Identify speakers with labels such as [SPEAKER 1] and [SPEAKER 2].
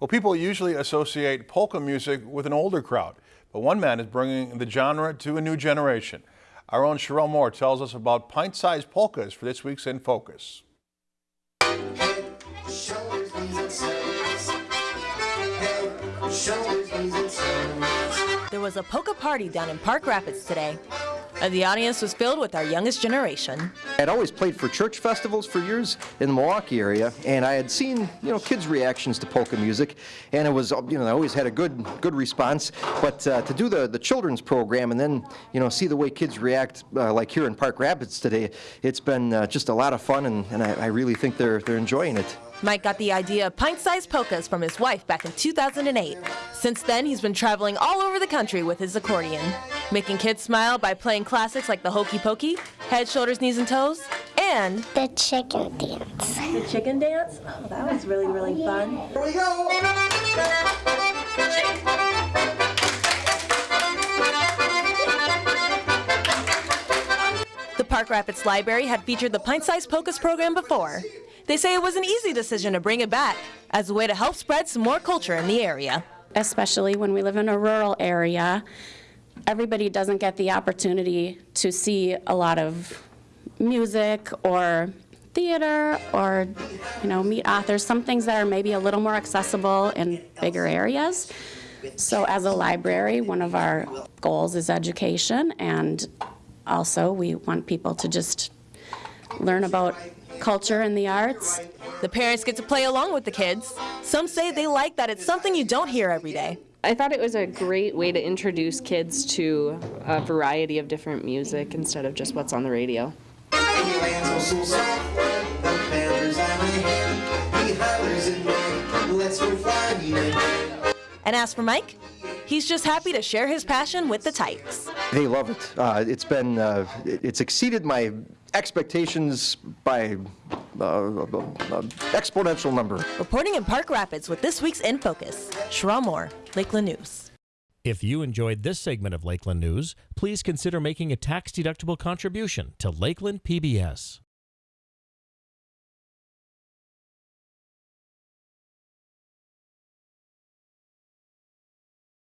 [SPEAKER 1] Well, people usually associate polka music with an older crowd, but one man is bringing the genre to a new generation. Our own Sherelle Moore tells us about pint-sized polkas for this week's In Focus.
[SPEAKER 2] There was a polka party down in Park Rapids today. And the audience was filled with our youngest generation.
[SPEAKER 3] I'd always played for church festivals for years in the Milwaukee area, and I had seen, you know, kids' reactions to polka music, and it was, you know, I always had a good, good response. But uh, to do the the children's program and then, you know, see the way kids react, uh, like here in Park Rapids today, it's been uh, just a lot of fun, and, and I, I really think they're they're enjoying it.
[SPEAKER 2] Mike got the idea of pint-sized polkas from his wife back in 2008. Since then, he's been traveling all over the country with his accordion, making kids smile by playing classics like the Hokey Pokey, Head, Shoulders, Knees, and Toes, and
[SPEAKER 4] The chicken dance.
[SPEAKER 2] the chicken dance. Oh, that was really, really fun.
[SPEAKER 3] Here we go!
[SPEAKER 2] The Park Rapids Library had featured the pint-sized polkas program before. They say it was an easy decision to bring it back as a way to help spread some more culture in the area.
[SPEAKER 5] Especially when we live in a rural area, everybody doesn't get the opportunity to see a lot of music or theater or, you know, meet authors, some things that are maybe a little more accessible in bigger areas. So as a library, one of our goals is education, and also we want people to just learn about culture and the arts.
[SPEAKER 2] The parents get to play along with the kids. Some say they like that it's something you don't hear every day.
[SPEAKER 6] I thought it was a great way to introduce kids to a variety of different music instead of just what's on the radio.
[SPEAKER 7] He lands so soft when the feathers on my head. He hollers at me, let's go flying.
[SPEAKER 2] And as for Mike, he's just happy to share his passion with the Tykes.
[SPEAKER 3] They love it. Uh, it's been, uh, it- it's exceeded my expectations by uh, uh, exponential number.
[SPEAKER 2] Reporting in Park Rapids with this week's In Focus, Sherelle Moore, Lakeland News.
[SPEAKER 8] If you enjoyed this segment of Lakeland News, please consider making a tax-deductible contribution to Lakeland PBS.